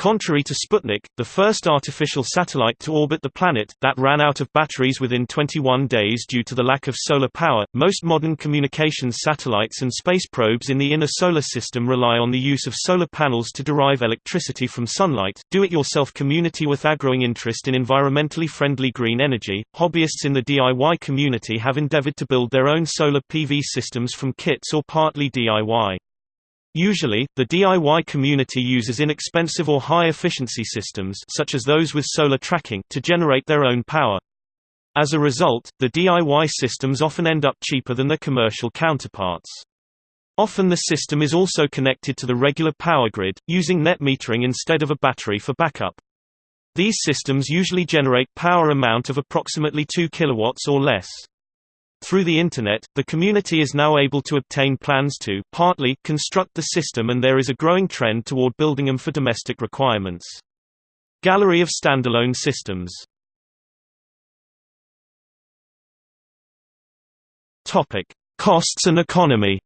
Contrary to Sputnik, the first artificial satellite to orbit the planet, that ran out of batteries within 21 days due to the lack of solar power, most modern communications satellites and space probes in the inner solar system rely on the use of solar panels to derive electricity from sunlight. Do-it-yourself community with a growing interest in environmentally friendly green energy, hobbyists in the DIY community have endeavored to build their own solar PV systems from kits or partly DIY. Usually, the DIY community uses inexpensive or high-efficiency systems such as those with solar tracking to generate their own power. As a result, the DIY systems often end up cheaper than their commercial counterparts. Often the system is also connected to the regular power grid, using net metering instead of a battery for backup. These systems usually generate power amount of approximately 2 kilowatts or less. Through the Internet, the community is now able to obtain plans to partly construct the system and there is a growing trend toward building them for domestic requirements. Gallery of standalone systems Costs and economy.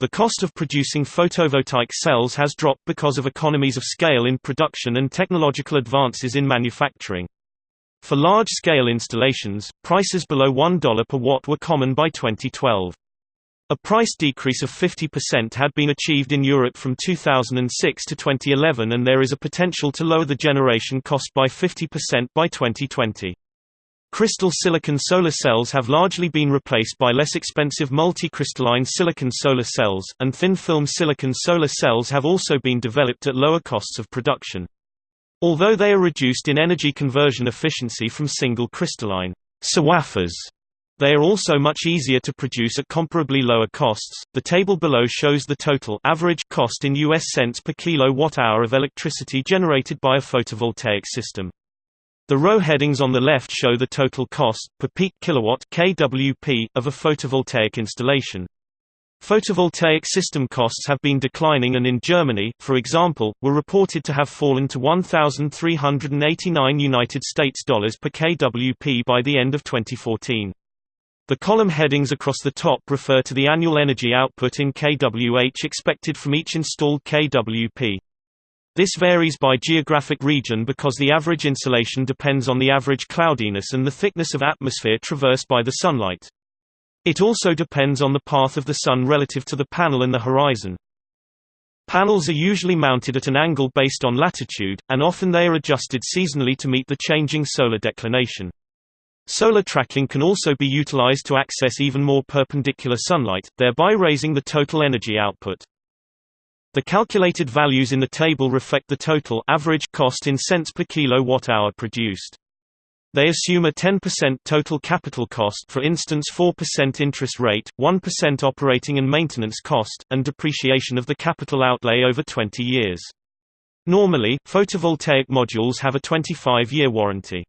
The cost of producing photovoltaic cells has dropped because of economies of scale in production and technological advances in manufacturing. For large-scale installations, prices below $1 per watt were common by 2012. A price decrease of 50% had been achieved in Europe from 2006 to 2011 and there is a potential to lower the generation cost by 50% by 2020. Crystal silicon solar cells have largely been replaced by less expensive multi-crystalline silicon solar cells, and thin-film silicon solar cells have also been developed at lower costs of production. Although they are reduced in energy conversion efficiency from single crystalline SOAFers, they are also much easier to produce at comparably lower costs. The table below shows the total average cost in US cents per kilowatt-hour of electricity generated by a photovoltaic system. The row headings on the left show the total cost per peak kilowatt (kWp) of a photovoltaic installation. Photovoltaic system costs have been declining and in Germany, for example, were reported to have fallen to 1389 United States dollars per kWp by the end of 2014. The column headings across the top refer to the annual energy output in kWh expected from each installed kWp. This varies by geographic region because the average insolation depends on the average cloudiness and the thickness of atmosphere traversed by the sunlight. It also depends on the path of the Sun relative to the panel and the horizon. Panels are usually mounted at an angle based on latitude, and often they are adjusted seasonally to meet the changing solar declination. Solar tracking can also be utilized to access even more perpendicular sunlight, thereby raising the total energy output. The calculated values in the table reflect the total average cost in cents per kilowatt-hour produced. They assume a 10% total capital cost for instance 4% interest rate, 1% operating and maintenance cost, and depreciation of the capital outlay over 20 years. Normally, photovoltaic modules have a 25-year warranty.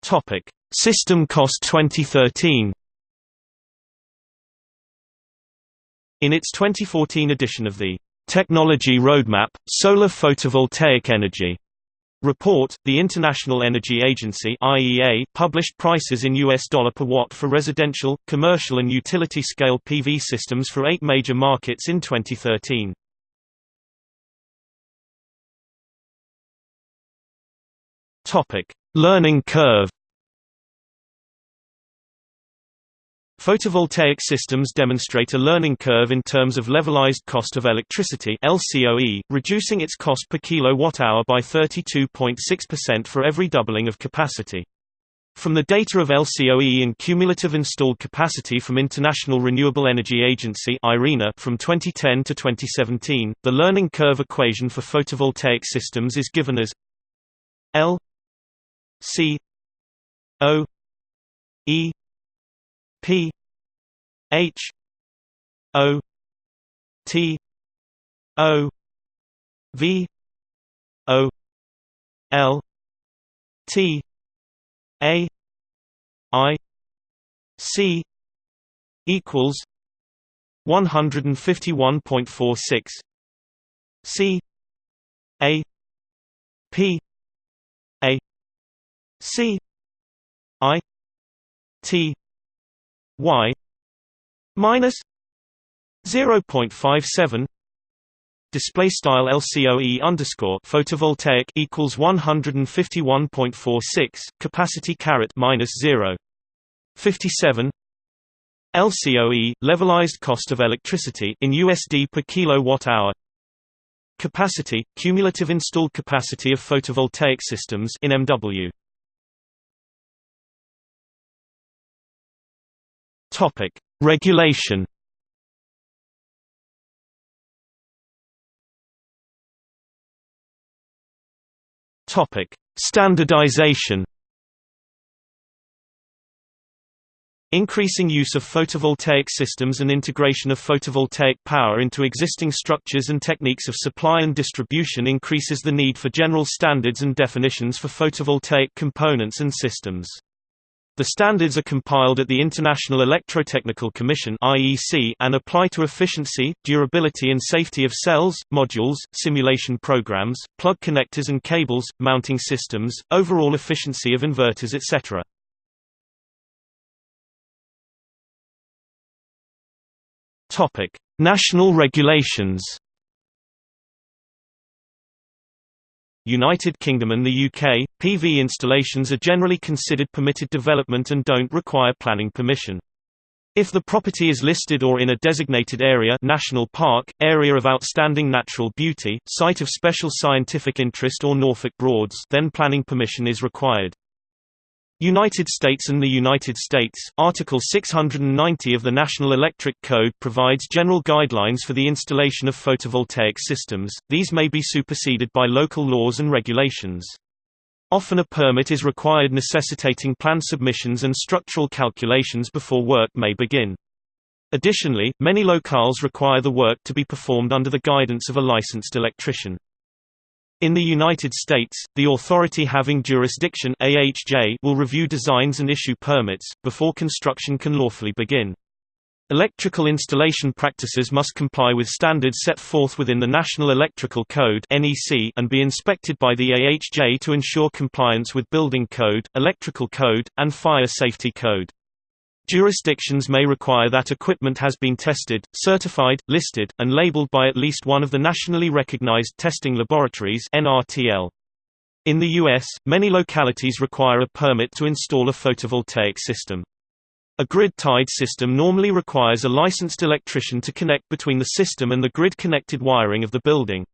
Topic: System cost 2013. In its 2014 edition of the Technology Roadmap, Solar Photovoltaic Energy report, the International Energy Agency (IEA) published prices in US dollar per watt for residential, commercial and utility-scale PV systems for 8 major markets in 2013. Topic: Learning curve Photovoltaic systems demonstrate a learning curve in terms of levelized cost of electricity LCOE, reducing its cost per kilowatt-hour by 32.6% for every doubling of capacity. From the data of LCOE and cumulative installed capacity from International Renewable Energy Agency IRENA from 2010 to 2017, the learning curve equation for photovoltaic systems is given as L C O E P H O T O V O L T A I C equals one hundred and fifty one point four six C A P A C I T Y minus zero point five seven display style LCOE underscore photovoltaic equals 151.46 capacity caret minus 0 57 LCOE levelized cost of electricity in USD per kilowatt hour. Capacity cumulative installed capacity of photovoltaic systems in MW topic regulation Topic: Standardization. Increasing use of photovoltaic systems and integration of photovoltaic power into existing structures and techniques of supply and distribution increases the need for general standards and definitions for photovoltaic components and systems. The standards are compiled at the International Electrotechnical Commission and apply to efficiency, durability and safety of cells, modules, simulation programs, plug connectors and cables, mounting systems, overall efficiency of inverters etc. National regulations United Kingdom and the UK, PV installations are generally considered permitted development and don't require planning permission. If the property is listed or in a designated area national park, area of outstanding natural beauty, site of special scientific interest or Norfolk Broads then planning permission is required. United States and the United States, Article 690 of the National Electric Code provides general guidelines for the installation of photovoltaic systems, these may be superseded by local laws and regulations. Often a permit is required necessitating plan submissions and structural calculations before work may begin. Additionally, many locales require the work to be performed under the guidance of a licensed electrician. In the United States, the authority having jurisdiction AHJ will review designs and issue permits, before construction can lawfully begin. Electrical installation practices must comply with standards set forth within the National Electrical Code and be inspected by the AHJ to ensure compliance with Building Code, Electrical Code, and Fire Safety Code. Jurisdictions may require that equipment has been tested, certified, listed, and labeled by at least one of the nationally recognized testing laboratories. In the U.S., many localities require a permit to install a photovoltaic system. A grid-tied system normally requires a licensed electrician to connect between the system and the grid-connected wiring of the building.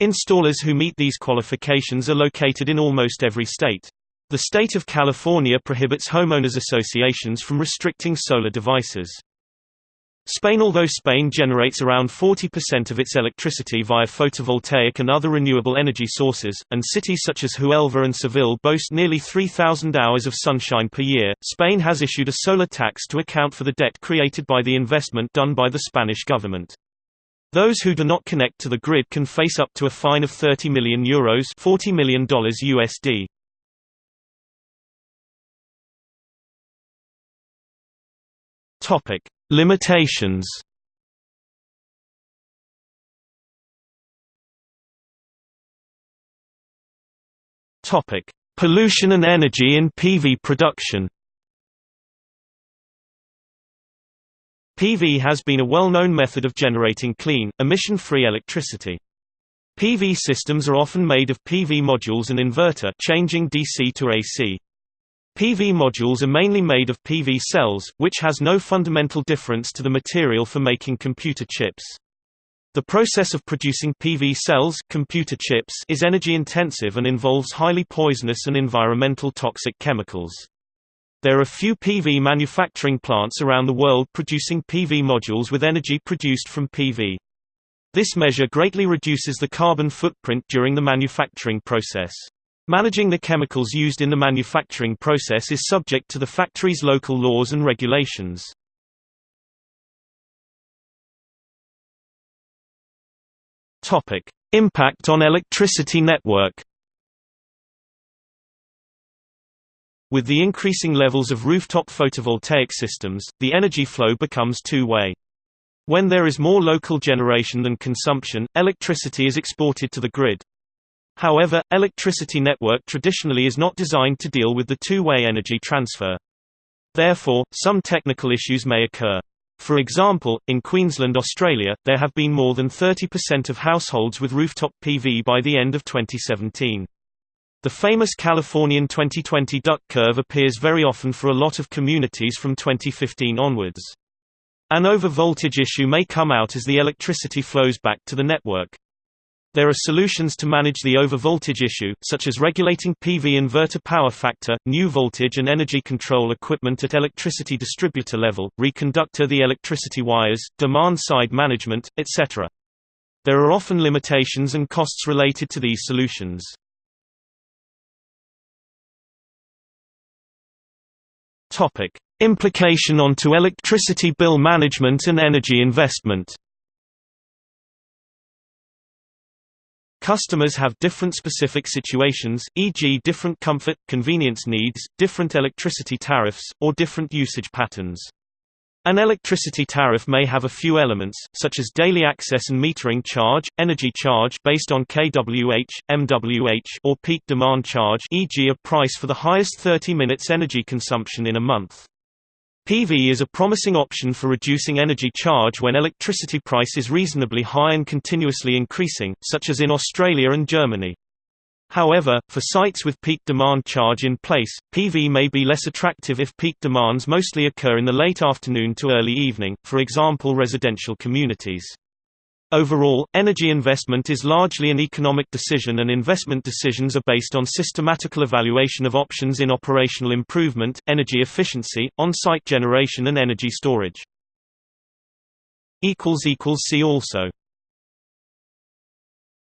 Installers who meet these qualifications are located in almost every state. The state of California prohibits homeowners associations from restricting solar devices. Spain Although Spain generates around 40% of its electricity via photovoltaic and other renewable energy sources, and cities such as Huelva and Seville boast nearly 3,000 hours of sunshine per year, Spain has issued a solar tax to account for the debt created by the investment done by the Spanish government. Those who do not connect to the grid can face up to a fine of €30 million, Euros $40 million USD. Topic: Limitations. Topic: Pollution and energy in PV production. PV has been a well-known method of generating clean, emission-free electricity. PV systems are often made of PV modules and inverter changing DC to AC. PV modules are mainly made of PV cells, which has no fundamental difference to the material for making computer chips. The process of producing PV cells computer chips is energy-intensive and involves highly poisonous and environmental toxic chemicals. There are few PV manufacturing plants around the world producing PV modules with energy produced from PV. This measure greatly reduces the carbon footprint during the manufacturing process. Managing the chemicals used in the manufacturing process is subject to the factory's local laws and regulations. Topic: Impact on electricity network. With the increasing levels of rooftop photovoltaic systems, the energy flow becomes two-way. When there is more local generation than consumption, electricity is exported to the grid. However, electricity network traditionally is not designed to deal with the two-way energy transfer. Therefore, some technical issues may occur. For example, in Queensland, Australia, there have been more than 30% of households with rooftop PV by the end of 2017. The famous Californian 2020 duck curve appears very often for a lot of communities from 2015 onwards. An overvoltage issue may come out as the electricity flows back to the network. There are solutions to manage the overvoltage issue, such as regulating PV inverter power factor, new voltage and energy control equipment at electricity distributor level, reconductor the electricity wires, demand-side management, etc. There are often limitations and costs related to these solutions. Implication onto electricity bill management and energy investment. Customers have different specific situations, e.g. different comfort, convenience needs, different electricity tariffs, or different usage patterns. An electricity tariff may have a few elements, such as daily access and metering charge, energy charge based on kWh, MWH or peak demand charge e.g. a price for the highest 30 minutes energy consumption in a month. PV is a promising option for reducing energy charge when electricity price is reasonably high and continuously increasing, such as in Australia and Germany. However, for sites with peak demand charge in place, PV may be less attractive if peak demands mostly occur in the late afternoon to early evening, for example residential communities. Overall, energy investment is largely an economic decision and investment decisions are based on systematical evaluation of options in operational improvement, energy efficiency, on-site generation and energy storage. See also